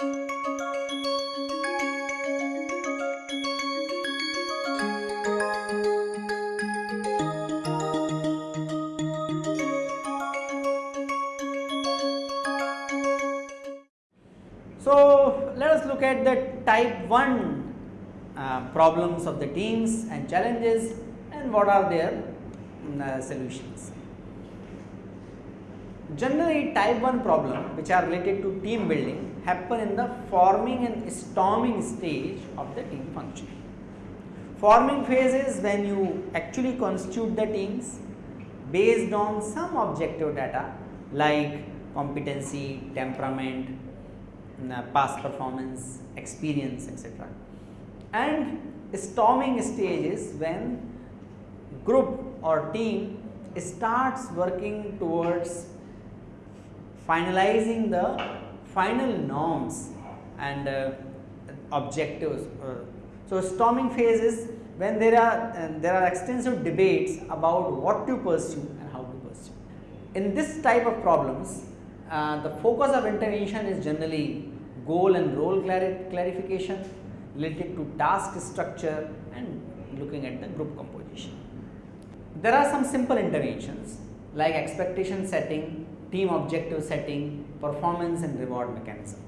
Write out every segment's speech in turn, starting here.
So, let us look at the type 1 uh, problems of the teams and challenges and what are their mm, uh, solutions. Generally type 1 problem which are related to team building happen in the forming and storming stage of the team function. Forming phase is when you actually constitute the teams based on some objective data like competency, temperament, mm, uh, past performance, experience etc. And storming stage is when group or team starts working towards finalizing the final norms and uh, objectives. Uh, so, storming phase is when there are there are extensive debates about what to pursue and how to pursue. In this type of problems, uh, the focus of intervention is generally goal and role clarification related to task structure and looking at the group composition. There are some simple interventions like expectation setting, team objective setting, performance and reward mechanism.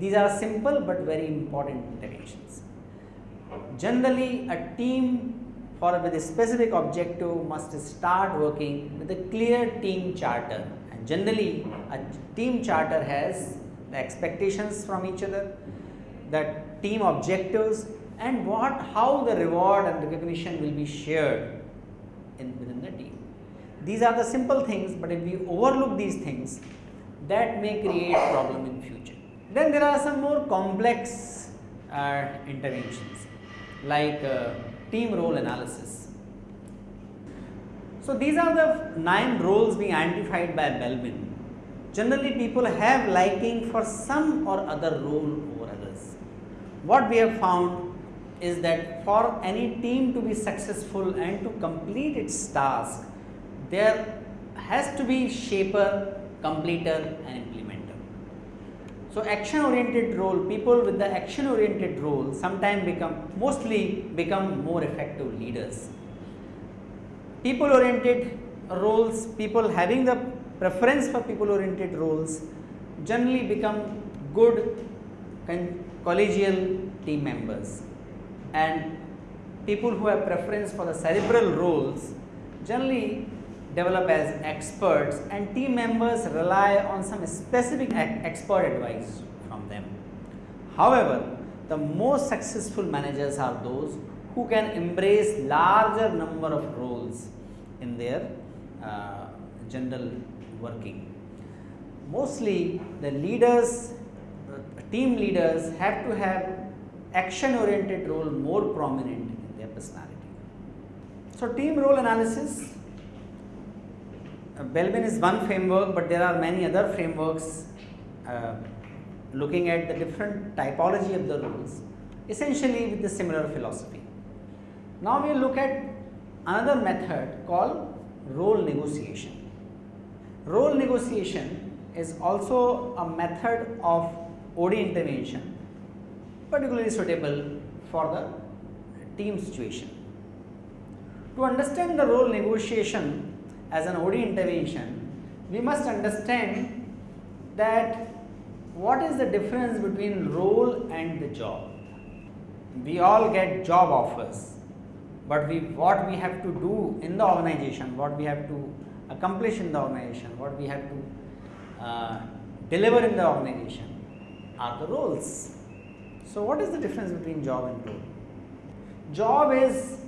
These are simple but very important interventions. Generally a team for with a specific objective must start working with a clear team charter and generally a team charter has the expectations from each other, the team objectives and what how the reward and recognition will be shared in within the. These are the simple things, but if we overlook these things that may create problem in future. Then there are some more complex uh, interventions like uh, team role analysis. So, these are the 9 roles being identified by Belbin generally people have liking for some or other role over others. What we have found is that for any team to be successful and to complete its task, there has to be shaper, completer and implementer. So, action oriented role, people with the action oriented role sometimes become mostly become more effective leaders. People oriented roles, people having the preference for people oriented roles generally become good collegial team members and people who have preference for the cerebral roles generally develop as experts and team members rely on some specific expert advice from them. However, the most successful managers are those who can embrace larger number of roles in their uh, general working. Mostly the leaders, team leaders have to have action oriented role more prominent in their personality. So, team role analysis, uh, Belbin is one framework, but there are many other frameworks uh, looking at the different typology of the roles essentially with the similar philosophy. Now, we look at another method called role negotiation. Role negotiation is also a method of OD intervention particularly suitable for the team situation. To understand the role negotiation as an OD intervention, we must understand that what is the difference between role and the job. We all get job offers, but we what we have to do in the organization, what we have to accomplish in the organization, what we have to uh, deliver in the organization are the roles. So, what is the difference between job and role? Job is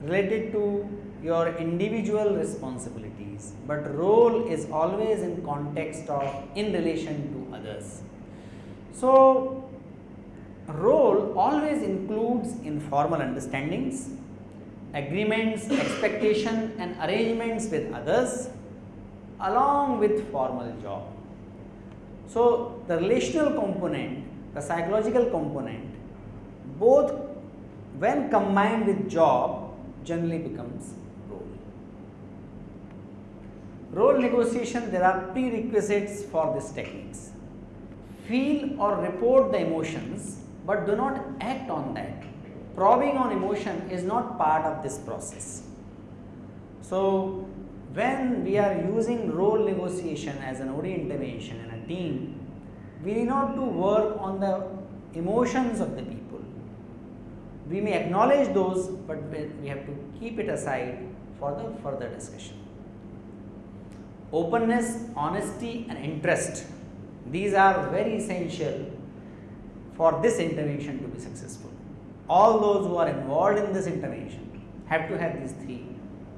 related to your individual responsibilities, but role is always in context of in relation to others. So, role always includes informal understandings agreements, expectation and arrangements with others along with formal job. So, the relational component, the psychological component both when combined with job generally becomes role. Negotiation there are prerequisites for these techniques. feel or report the emotions, but do not act on that. Probing on emotion is not part of this process. So, when we are using role negotiation as an OD intervention in a team, we need not to work on the emotions of the people. We may acknowledge those, but we have to keep it aside for the further discussion. Openness, honesty and interest, these are very essential for this intervention to be successful. All those who are involved in this intervention have to have these three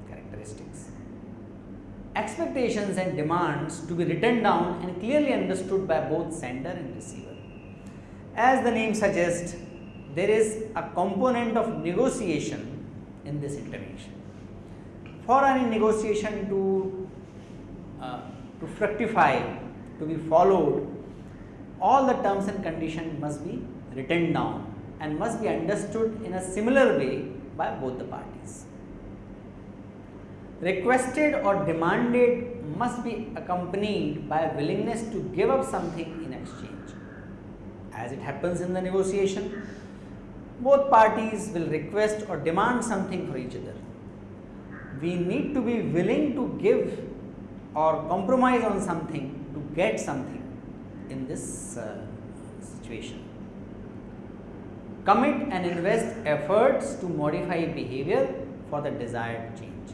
characteristics. Expectations and demands to be written down and clearly understood by both sender and receiver. As the name suggests, there is a component of negotiation in this intervention. For any negotiation to, Uh, to fructify, to be followed, all the terms and conditions must be written down and must be understood in a similar way by both the parties. Requested or demanded must be accompanied by a willingness to give up something in exchange. As it happens in the negotiation, both parties will request or demand something for each other. We need to be willing to give or compromise on something to get something in this uh, situation. Commit and invest efforts to modify behavior for the desired change.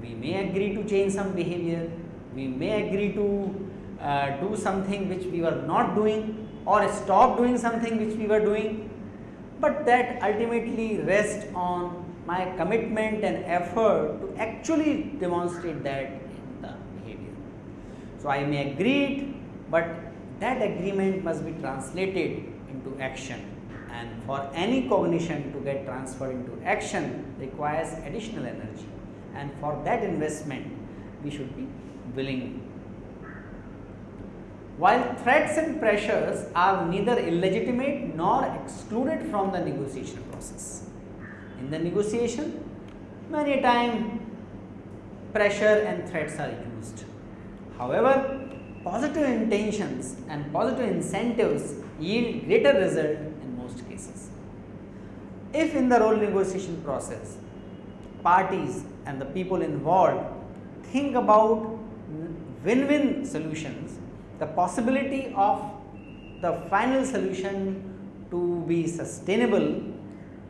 We may agree to change some behavior, we may agree to uh, do something which we were not doing or stop doing something which we were doing, but that ultimately rests on my commitment and effort to actually demonstrate that. So, I may agree but that agreement must be translated into action and for any cognition to get transferred into action requires additional energy and for that investment we should be willing. While threats and pressures are neither illegitimate nor excluded from the negotiation process. In the negotiation, many times pressure and threats are used. However, positive intentions and positive incentives yield greater result in most cases. If in the role negotiation process, parties and the people involved think about win-win solutions, the possibility of the final solution to be sustainable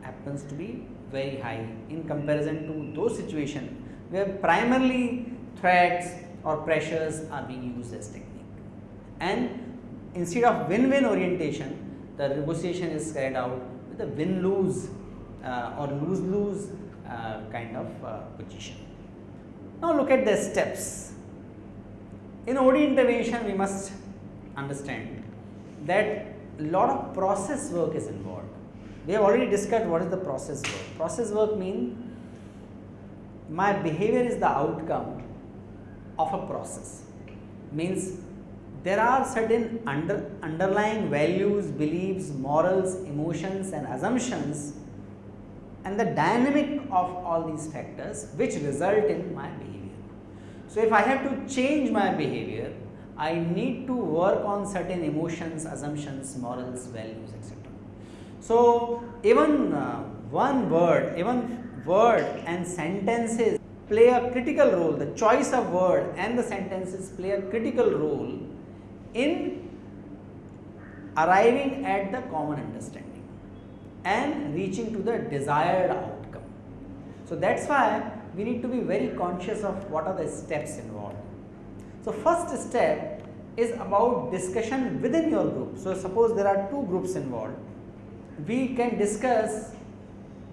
happens to be very high in comparison to those situations where primarily threats or pressures are being used as technique and instead of win-win orientation the negotiation is carried out with a win-lose uh, or lose-lose uh, kind of uh, position. Now look at the steps. In OD intervention we must understand that a lot of process work is involved. We have already discussed what is the process work. Process work means my behavior is the outcome of a process means there are certain under, underlying values, beliefs, morals, emotions and assumptions and the dynamic of all these factors which result in my behavior. So, if I have to change my behavior, I need to work on certain emotions, assumptions, morals, values etc. So, even uh, one word, even word and sentences play a critical role, the choice of word and the sentences play a critical role in arriving at the common understanding and reaching to the desired outcome. So, that is why we need to be very conscious of what are the steps involved. So, first step is about discussion within your group. So, suppose there are two groups involved, we can discuss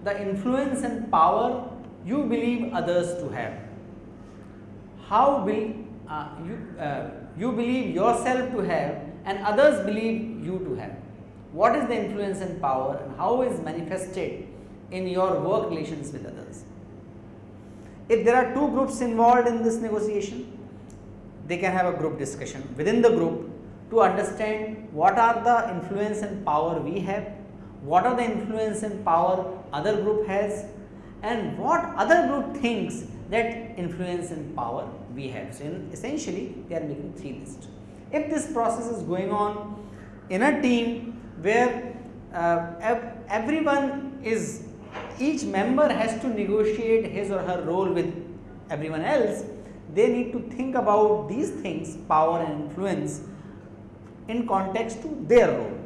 the influence and power you believe others to have. How will uh, you uh, you believe yourself to have and others believe you to have. What is the influence and power and how is manifested in your work relations with others. If there are two groups involved in this negotiation, they can have a group discussion within the group to understand what are the influence and power we have, what are the influence and power other group has and what other group thinks that influence and power we have. So, essentially they are making three lists. If this process is going on in a team where uh, everyone is each member has to negotiate his or her role with everyone else they need to think about these things power and influence in context to their role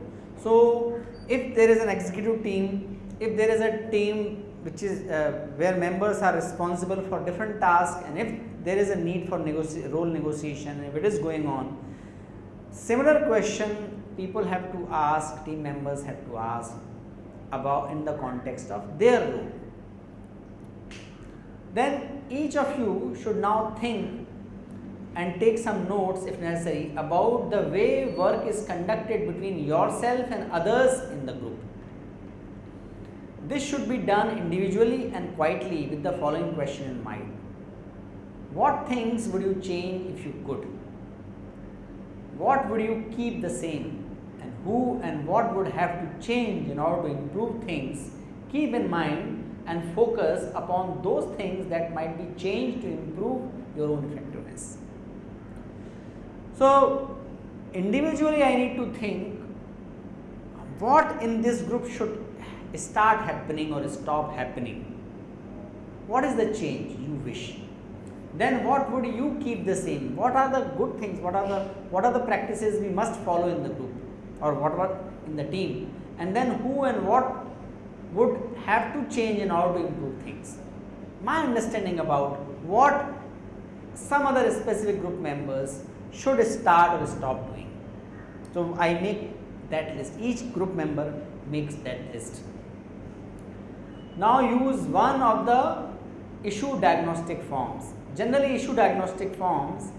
so if there is an executive team if there is a team which is uh, where members are responsible for different tasks and if there is a need for role negotiation if it is going on. Similar question people have to ask team members have to ask about in the context of their role. Then each of you should now think and take some notes if necessary about the way work is conducted between yourself and others in the group this should be done individually and quietly with the following question in mind. What things would you change if you could? What would you keep the same? And who and what would have to change in order to improve things? Keep in mind and focus upon those things that might be changed to improve your own effectiveness. So, individually I need to think what in this group should start happening or stop happening? What is the change you wish? Then what would you keep the same? What are the good things? What are the what are the practices we must follow in the group or whatever in the team? And then who and what would have to change in order to improve things? My understanding about what some other specific group members should start or stop doing. So I make that list. Each group member makes that list. Now use one of the issue diagnostic forms. Generally issue diagnostic forms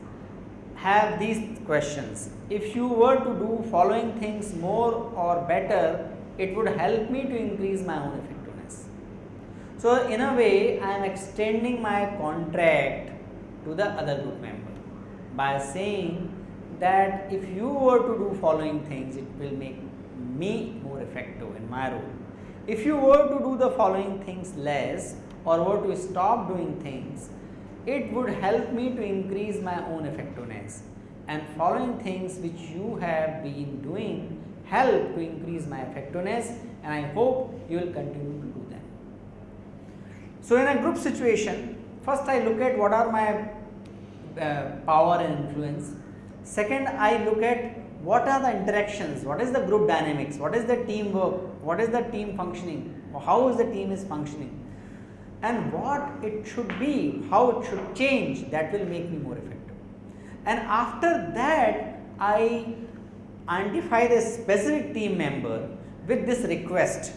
have these questions. If you were to do following things more or better, it would help me to increase my own effectiveness. So, in a way I am extending my contract to the other group member by saying that if you were to do following things, it will make me more effective in my role. If you were to do the following things less or were to stop doing things, it would help me to increase my own effectiveness and following things which you have been doing help to increase my effectiveness and I hope you will continue to do them. So, in a group situation, first I look at what are my uh, power and influence. Second, I look at what are the interactions, what is the group dynamics, what is the teamwork, what is the team functioning, how is the team is functioning? And what it should be, how it should change that will make me more effective. And after that I identify the specific team member with this request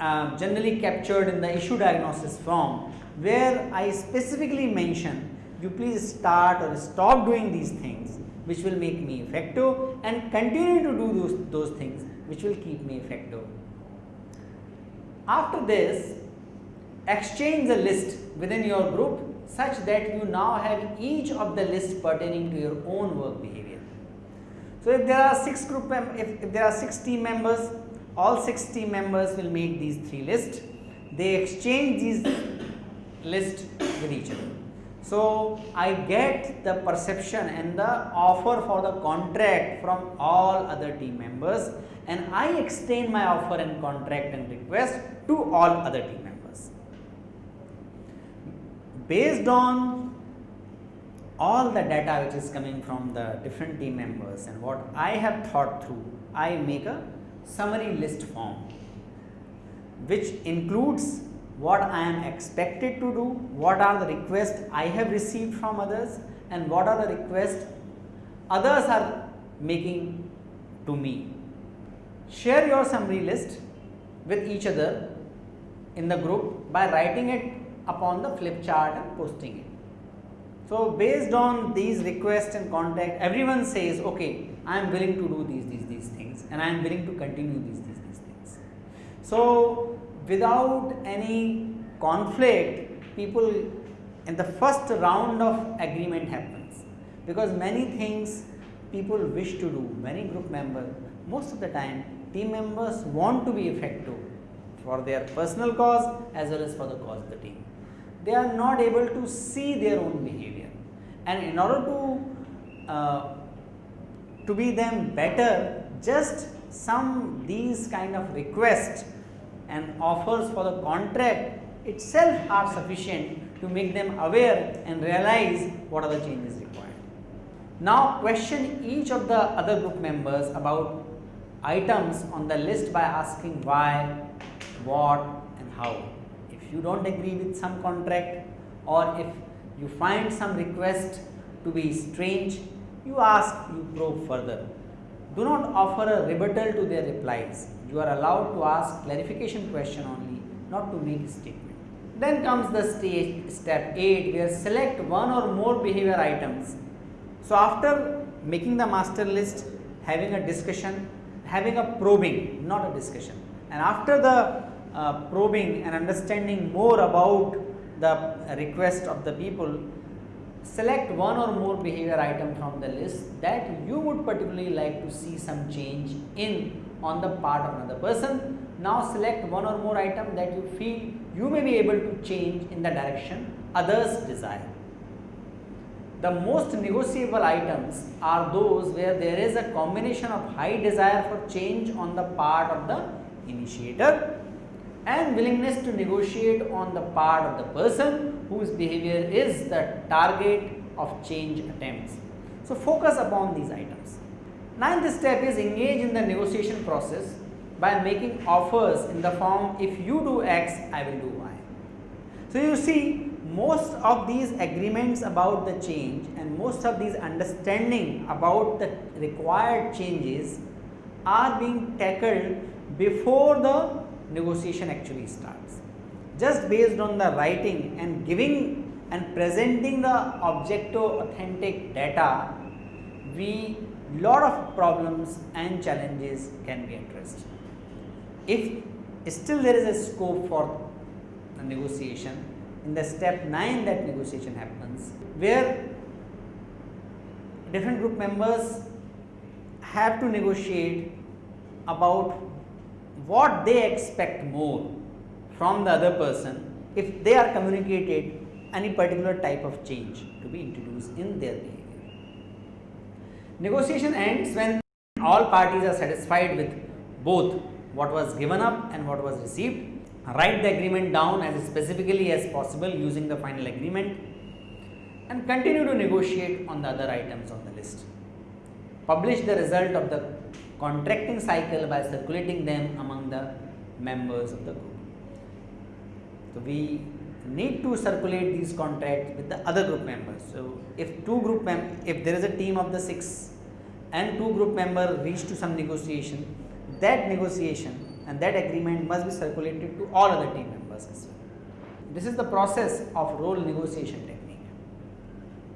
uh, generally captured in the issue diagnosis form where I specifically mention you please start or stop doing these things which will make me effective and continue to do those, those things which will keep me effective. After this, exchange the list within your group such that you now have each of the lists pertaining to your own work behavior. So, if there are 6 group if, if there are 6 team members, all 6 team members will make these 3 lists, they exchange these lists with each other. So, I get the perception and the offer for the contract from all other team members and I extend my offer and contract and request to all other team members. Based on all the data which is coming from the different team members and what I have thought through, I make a summary list form which includes what I am expected to do, what are the requests I have received from others and what are the requests others are making to me. Share your summary list with each other in the group by writing it upon the flip chart and posting it. So, based on these requests and contact everyone says okay I am willing to do these these these things and I am willing to continue these these these things. So, without any conflict people in the first round of agreement happens because many things people wish to do many group members most of the time team members want to be effective for their personal cause as well as for the cause of the team they are not able to see their own behavior and in order to uh, to be them better just some these kind of requests and offers for the contract itself are sufficient to make them aware and realize what are the changes required. Now question each of the other group members about items on the list by asking why, what and how. If you do not agree with some contract or if you find some request to be strange, you ask, you probe further. Do not offer a rebuttal to their replies. You are allowed to ask clarification question only, not to make a statement. Then comes the stage step 8 where select one or more behavior items. So, after making the master list, having a discussion, having a probing, not a discussion. And after the uh, probing and understanding more about the request of the people, select one or more behavior item from the list that you would particularly like to see some change in on the part of another person. Now select one or more item that you feel you may be able to change in the direction others desire. The most negotiable items are those where there is a combination of high desire for change on the part of the initiator and willingness to negotiate on the part of the person whose behavior is the target of change attempts. So, focus upon these items. Ninth step is engage in the negotiation process by making offers in the form if you do x I will do y. So, you see most of these agreements about the change and most of these understanding about the required changes are being tackled before the negotiation actually starts. Just based on the writing and giving and presenting the objective authentic data, we lot of problems and challenges can be addressed. If still there is a scope for the negotiation, in the step 9 that negotiation happens, where different group members have to negotiate about what they expect more from the other person if they are communicated any particular type of change to be introduced in their behavior. Negotiation ends when all parties are satisfied with both what was given up and what was received. Write the agreement down as specifically as possible using the final agreement and continue to negotiate on the other items on the list. Publish the result of the contracting cycle by circulating them among the members of the group. So, we need to circulate these contracts with the other group members. So, if two group mem if there is a team of the 6 and two group member reach to some negotiation, that negotiation and that agreement must be circulated to all other team members as well. This is the process of role negotiation technique.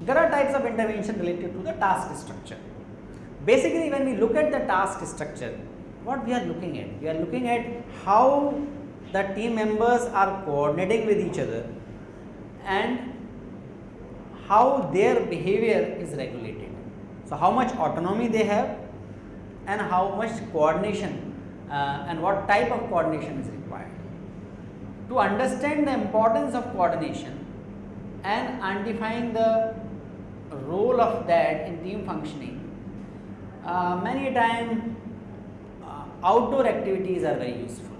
There are types of intervention related to the task structure. Basically, when we look at the task structure, what we are looking at? We are looking at how the team members are coordinating with each other and how their behavior is regulated. So, how much autonomy they have and how much coordination uh, and what type of coordination is required. To understand the importance of coordination and identifying the role of that in team functioning, uh, many time uh, outdoor activities are very useful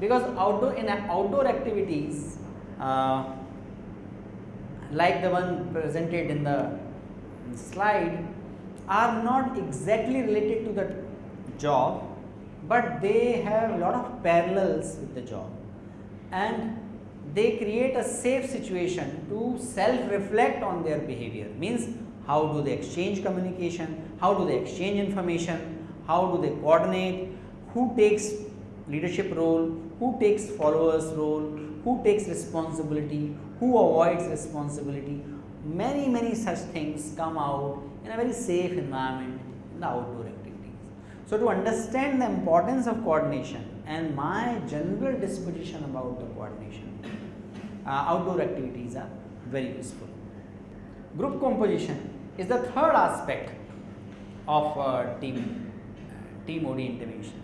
because outdoor in outdoor activities uh, like the one presented in the slide are not exactly related to the job, but they have a lot of parallels with the job. And they create a safe situation to self reflect on their behavior. Means how do they exchange communication, how do they exchange information, how do they coordinate, who takes leadership role, who takes followers role, who takes responsibility, who avoids responsibility. Many, many such things come out in a very safe environment in the outdoor activities. So, to understand the importance of coordination and my general disposition about the coordination, uh, outdoor activities are very useful. Group composition is the third aspect of uh, team, team OD intervention.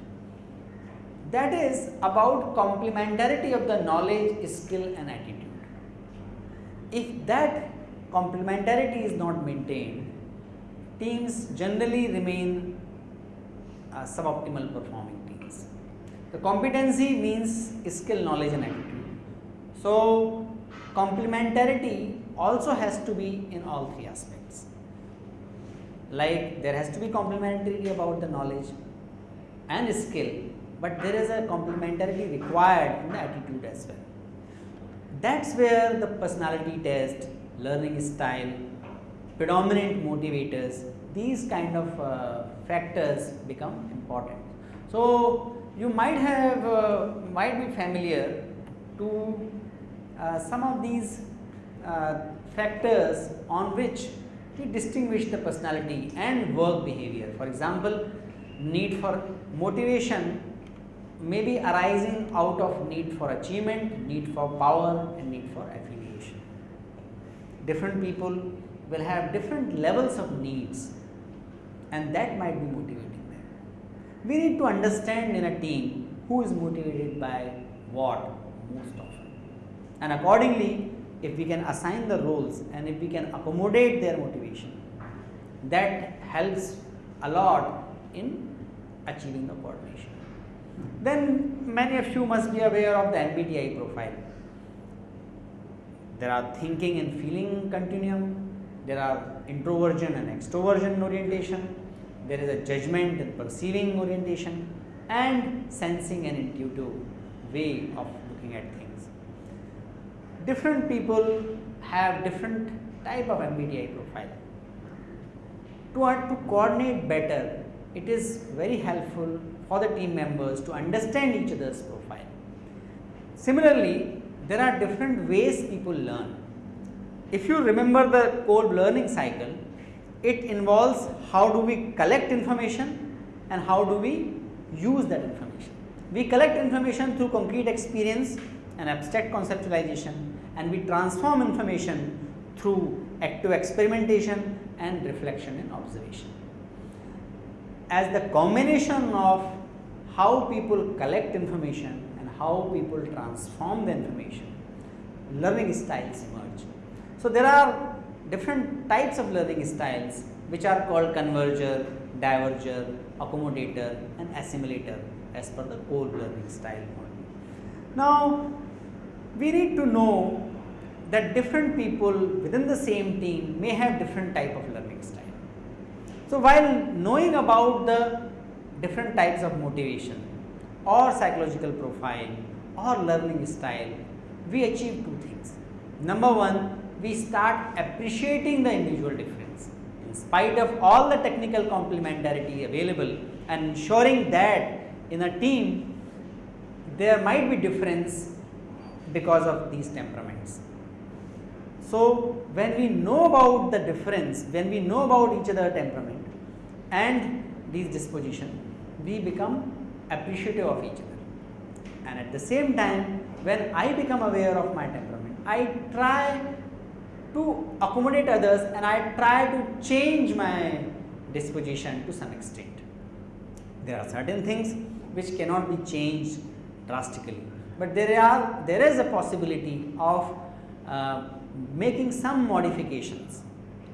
That is about complementarity of the knowledge, skill and attitude. If that complementarity is not maintained, teams generally remain uh, suboptimal performing teams. The competency means skill, knowledge and attitude. So, complementarity also has to be in all three aspects. Like there has to be complementarity about the knowledge and skill, but there is a complementarity required in the attitude as well. That's where the personality test, learning style, predominant motivators, these kind of uh, factors become important. So, you might have uh, might be familiar to uh, some of these uh, factors on which we distinguish the personality and work behavior. For example, need for motivation may be arising out of need for achievement, need for power and need for affiliation. Different people will have different levels of needs and that might be motivating them. We need to understand in a team who is motivated by what most often and accordingly if we can assign the roles and if we can accommodate their motivation that helps a lot in achieving the coordination. Then many of you must be aware of the MBTI profile. There are thinking and feeling continuum, there are introversion and extroversion orientation, there is a judgment and perceiving orientation and sensing and intuitive way of looking at things. Different people have different type of MBTI profile. To, to coordinate better, it is very helpful for the team members to understand each other's profile. Similarly, there are different ways people learn. If you remember the Kolb learning cycle, it involves how do we collect information and how do we use that information. We collect information through concrete experience and abstract conceptualization and we transform information through active experimentation and reflection and observation. As the combination of how people collect information and how people transform the information, learning styles emerge. So, there are different types of learning styles which are called converger, diverger, accommodator and assimilator as per the Kolb learning style model. Now, we need to know that different people within the same team may have different type of learning style. So, while knowing about the different types of motivation or psychological profile or learning style, we achieve two things. Number one, we start appreciating the individual difference in spite of all the technical complementarity available and ensuring that in a team there might be difference because of these temperaments. So, when we know about the difference, when we know about each other temperament and these disposition, we become appreciative of each other. And at the same time, when I become aware of my temperament, I try to accommodate others and I try to change my disposition to some extent. There are certain things which cannot be changed drastically, but there are there is a possibility of uh, making some modifications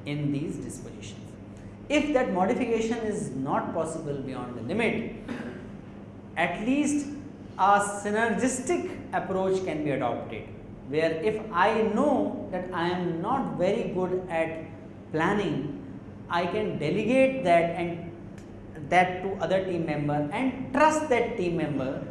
in these dispositions. If that modification is not possible beyond the limit, at least a synergistic approach can be adopted where if I know that I am not very good at planning, I can delegate that and that to other team member and trust that team member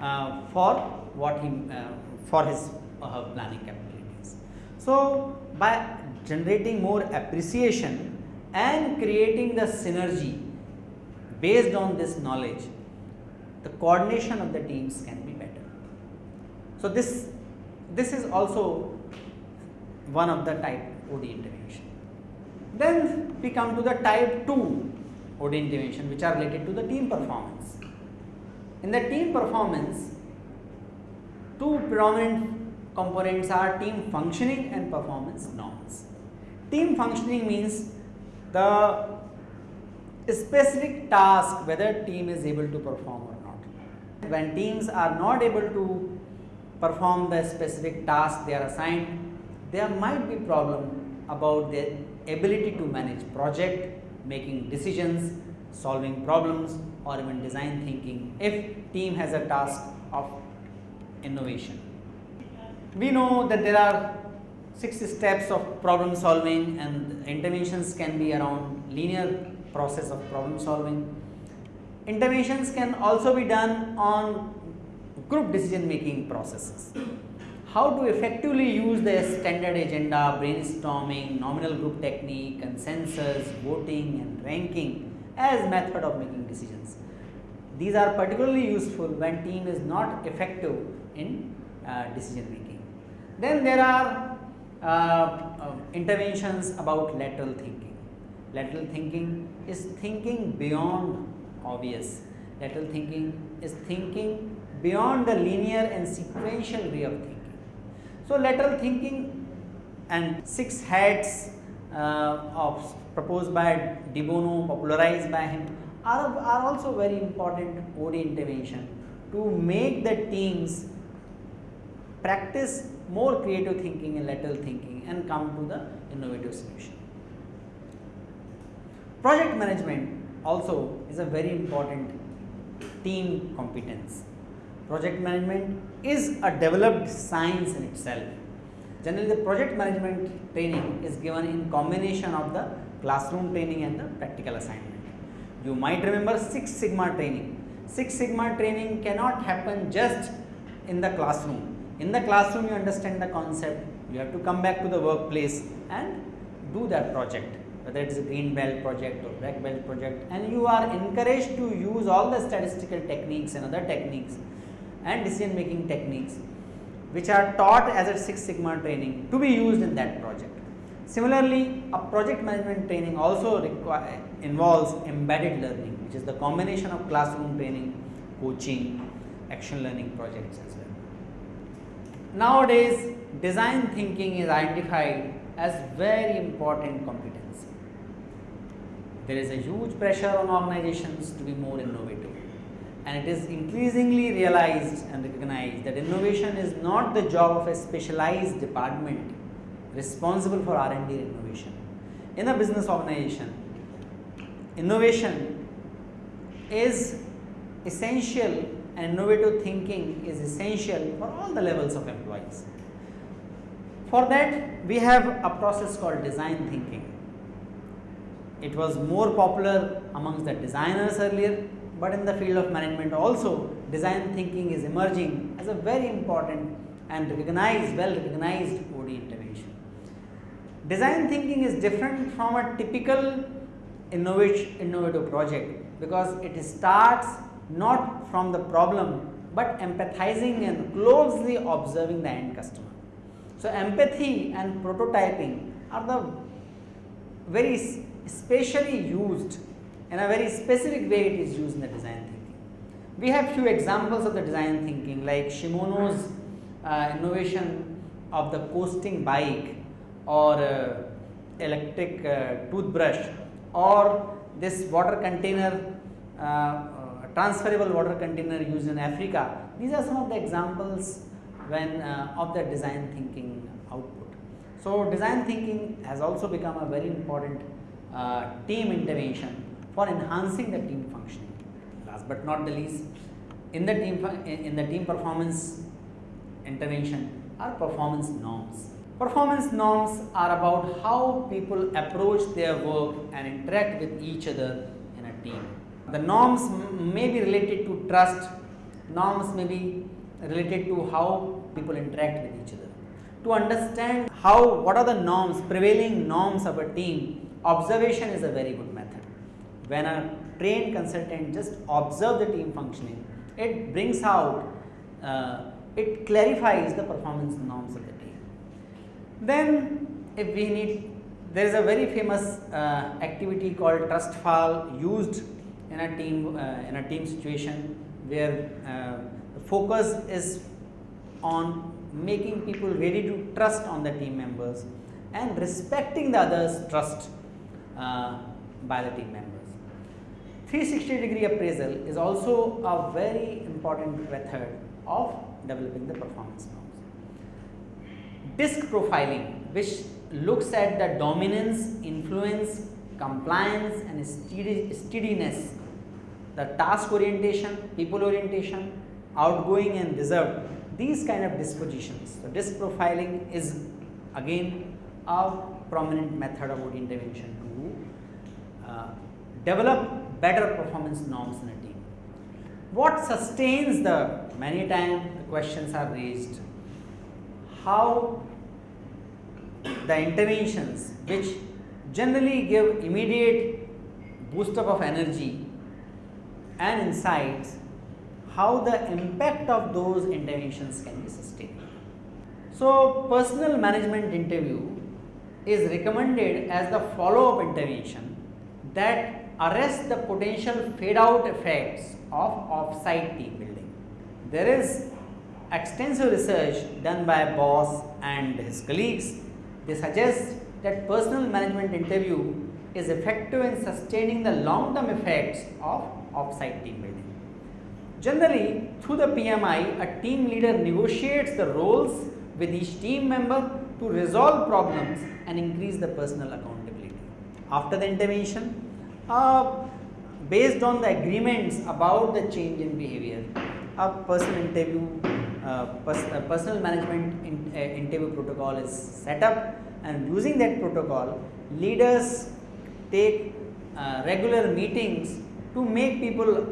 uh, for what he uh, for his uh, planning capabilities. So, by generating more appreciation and creating the synergy based on this knowledge, the coordination of the teams can be better. So, this this is also one of the type OD intervention. Then we come to the type 2 OD intervention which are related to the team performance. In the team performance, two predominant components are team functioning and performance norms. Team functioning means the specific task whether team is able to perform or not. When teams are not able to perform the specific task they are assigned, there might be problem about their ability to manage project, making decisions, solving problems or even design thinking if team has a task of innovation. We know that there are six steps of problem solving and interventions can be around linear process of problem solving. Interventions can also be done on group decision making processes. How to effectively use the standard agenda, brainstorming, nominal group technique, consensus, voting and ranking as method of making decisions. These are particularly useful when team is not effective in uh, decision making. Then there are uh, uh, interventions about lateral thinking. Lateral thinking is thinking beyond obvious. Lateral thinking is thinking beyond the linear and sequential way of thinking. So, lateral thinking and six heads uh, of proposed by De Bono, popularized by him are, are also very important OD intervention to make the teams practice more creative thinking and lateral thinking and come to the innovative solution. Project management also is a very important team competence. Project management is a developed science in itself. Generally, the project management training is given in combination of the classroom training and the practical assignment. You might remember Six Sigma training. Six Sigma training cannot happen just in the classroom. In the classroom, you understand the concept, you have to come back to the workplace and do that project whether it is a green belt project or black belt project and you are encouraged to use all the statistical techniques and other techniques and decision making techniques which are taught as a Six Sigma training to be used in that project. Similarly, a project management training also involves embedded learning which is the combination of classroom training, coaching, action learning projects as well. Nowadays, design thinking is identified as very important competency. There is a huge pressure on organizations to be more innovative and it is increasingly realized and recognized that innovation is not the job of a specialized department responsible for R&D innovation. In a business organization, innovation is essential and innovative thinking is essential for all the levels of employees. For that, we have a process called design thinking. It was more popular amongst the designers earlier, but in the field of management also design thinking is emerging as a very important and recognized, well recognized OD intervention. Design thinking is different from a typical innovative project because it starts not from the problem but empathizing and closely observing the end customer. So, empathy and prototyping are the very specially used in a very specific way it is used in the design thinking. We have few examples of the design thinking like Shimano's uh, innovation of the coasting bike or uh, electric uh, toothbrush or this water container uh, uh, transferable water container used in Africa. These are some of the examples when uh, of the design thinking output. So, design thinking has also become a very important team intervention for enhancing the team functioning. Last but not the least, in the team in the team performance intervention are performance norms. Performance norms are about how people approach their work and interact with each other in a team. The norms may be related to trust, norms may be related to how people interact with each other. To understand how what are the norms, prevailing norms of a team, observation is a very good method when a trained consultant just observe the team functioning, it brings out, uh, it clarifies the performance norms of the team. Then if we need, there is a very famous uh, activity called trust fall used in a team, uh, in a team situation where uh, the focus is on making people ready to trust on the team members and respecting the others trust uh, by the team members. 360 degree appraisal is also a very important method of developing the performance norms. DISC profiling which looks at the dominance, influence compliance and steadiness, the task orientation, people orientation, outgoing and reserved, these kind of dispositions. So, disc profiling is again a prominent method of intervention to uh, develop better performance norms in a team. What sustains the many times the questions are raised how the interventions which generally give immediate boost up of energy and insights how the impact of those interventions can be sustained. So, personal management interview is recommended as the follow up intervention that arrests the potential fade out effects of off-site team building. There is extensive research done by Boss and his colleagues. They suggest that personal management interview is effective in sustaining the long term effects of off-site team building. Generally, through the PMI, a team leader negotiates the roles with each team member to resolve problems and increase the personal accountability. After the intervention, uh, based on the agreements about the change in behavior, a personal interview, uh, pers personal management in, uh, interview protocol is set up and using that protocol, leaders take uh, regular meetings to make people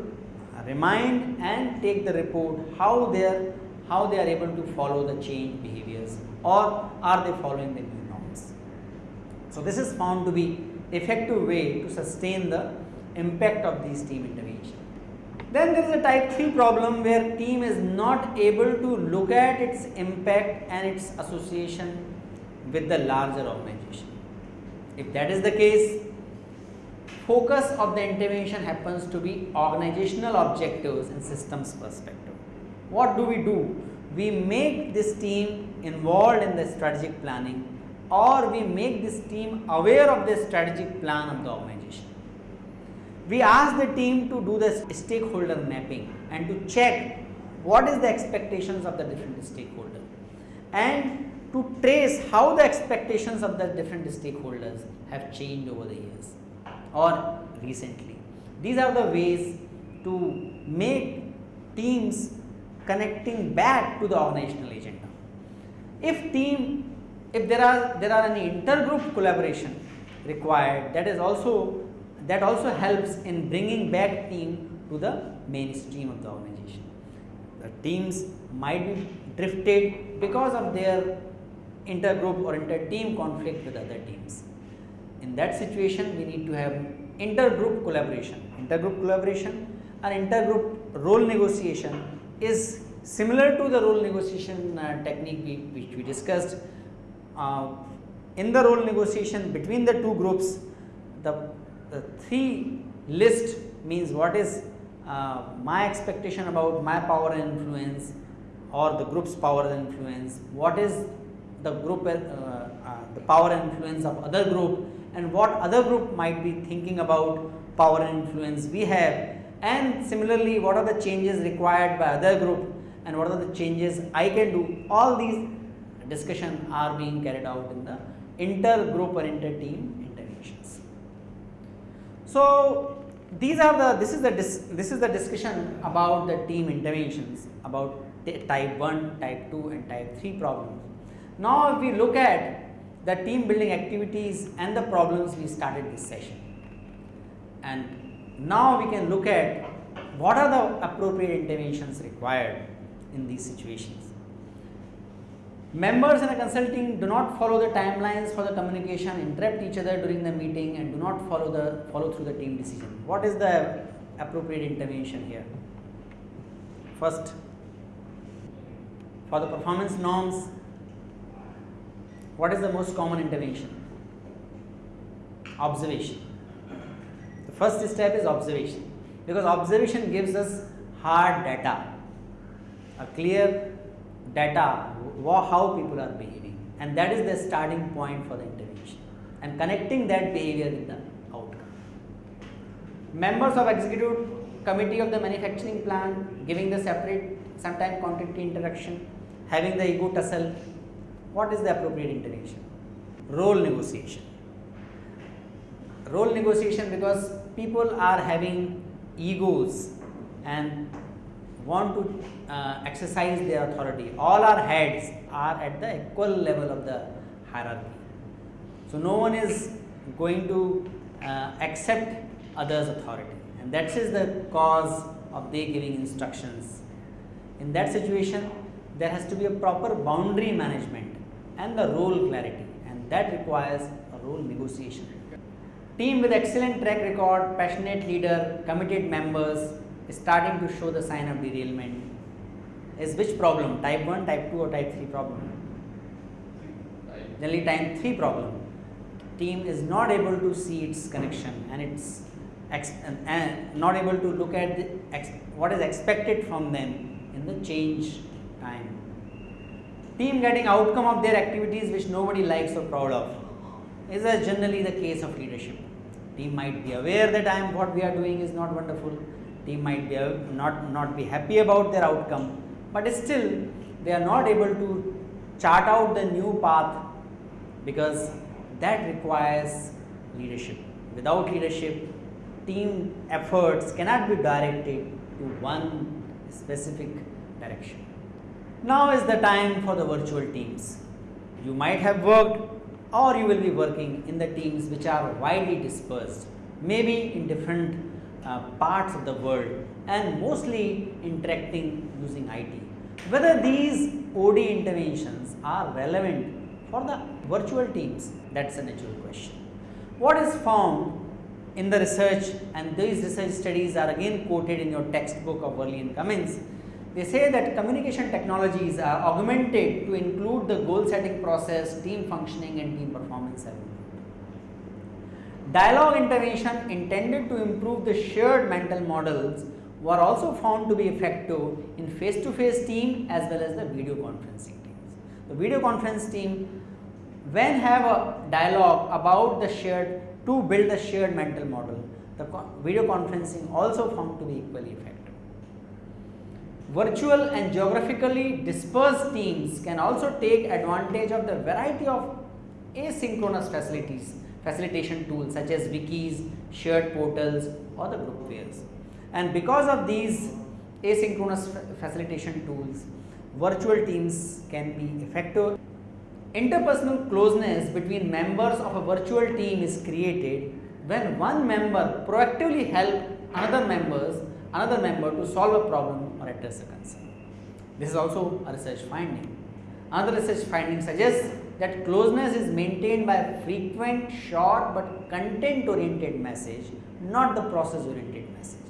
remind and take the report how they are how they are able to follow the change behaviors or are they following the new norms. So, this is found to be effective way to sustain the impact of these team intervention. Then there is a type 3 problem where team is not able to look at its impact and its association with the larger organization. If that is the case, focus of the intervention happens to be organizational objectives and systems perspective. What do we do? We make this team involved in the strategic planning or we make this team aware of the strategic plan of the organization. We ask the team to do the stakeholder mapping and to check what is the expectations of the different stakeholders and to trace how the expectations of the different stakeholders have changed over the years or recently. These are the ways to make teams connecting back to the organizational agenda. If team if there are there are any intergroup collaboration required that is also that also helps in bringing back team to the mainstream of the organization. The teams might be drifted because of their intergroup or inter-team conflict with other teams. In that situation, we need to have intergroup collaboration. Intergroup collaboration and intergroup role negotiation is similar to the role negotiation uh, technique we, which we discussed uh, in the role negotiation between the two groups, the, the three list means what is uh, my expectation about my power and influence or the group's power and influence, what is the group uh, uh, the power and influence of other group and what other group might be thinking about power and influence we have. And similarly what are the changes required by other group and what are the changes I can do? All these discussion are being carried out in the inter-group or inter-team interventions. So, these are the this is the this is the discussion about the team interventions about type 1, type 2 and type 3 problems. Now, if we look at the team building activities and the problems we started this session and now we can look at what are the appropriate interventions required in these situations. Members in a consulting do not follow the timelines for the communication, interrupt each other during the meeting and do not follow the follow through the team decision. What is the appropriate intervention here? First, for the performance norms, what is the most common intervention? Observation. The first step is observation because observation gives us hard data, a clear data how people are behaving and that is the starting point for the intervention and connecting that behavior with the outcome. Members of executive committee of the manufacturing plant giving the separate sometime contradictory interaction, having the ego tussle, what is the appropriate intervention? Role negotiation. role negotiation because people are having egos and want to uh, exercise their authority. All our heads are at the equal level of the hierarchy. So, no one is going to uh, accept others authority and that is the cause of they giving instructions. In that situation there has to be a proper boundary management and the role clarity and that requires a role negotiation. Team with excellent track record, passionate leader, committed members is starting to show the sign of derailment. Is which problem? Type 1, type 2 or type 3 problem? Generally type 3 problem. Team is not able to see its connection and it's and not able to look at what is expected from them in the change time. Team getting outcome of their activities which nobody likes or proud of is a generally the case of leadership. Team might be aware that I am what we are doing is not wonderful. Team might be not not be happy about their outcome, but still they are not able to chart out the new path because that requires leadership. Without leadership, team efforts cannot be directed to one specific direction. Now is the time for the virtual teams. You might have worked or you will be working in the teams which are widely dispersed, maybe in different uh, parts of the world and mostly interacting using IT. Whether these OD interventions are relevant for the virtual teams that is a natural question. What is found in the research and these research studies are again quoted in your textbook of Worley and Cummings they say that communication technologies are augmented to include the goal setting process, team functioning and team performance Dialogue intervention intended to improve the shared mental models were also found to be effective in face to face team as well as the video conferencing teams. The video conference team when have a dialogue about the shared to build the shared mental model, the video conferencing also found to be equally effective. Virtual and geographically dispersed teams can also take advantage of the variety of asynchronous facilities, facilitation tools such as wikis, shared portals or the groupware. And because of these asynchronous facilitation tools, virtual teams can be effective. Interpersonal closeness between members of a virtual team is created when one member proactively help another members another member to solve a problem or address a concern. This is also a research finding. Another research finding suggests that closeness is maintained by frequent, short but content oriented message, not the process oriented message.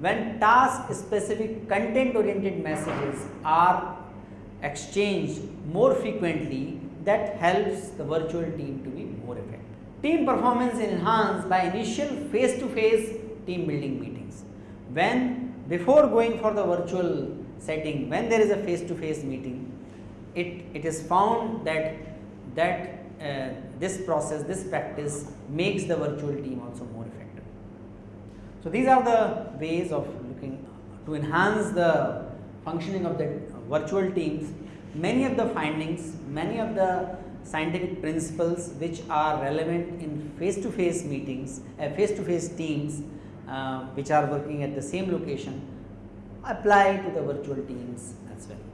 When task specific content oriented messages are exchanged more frequently, that helps the virtual team to be more effective. Team performance is enhanced by initial face to face team building meetings when before going for the virtual setting when there is a face to face meeting it, it is found that that uh, this process this practice makes the virtual team also more effective. So, these are the ways of looking to enhance the functioning of the virtual teams many of the findings many of the scientific principles which are relevant in face to face meetings uh, face to face teams uh, which are working at the same location apply to the virtual teams as well.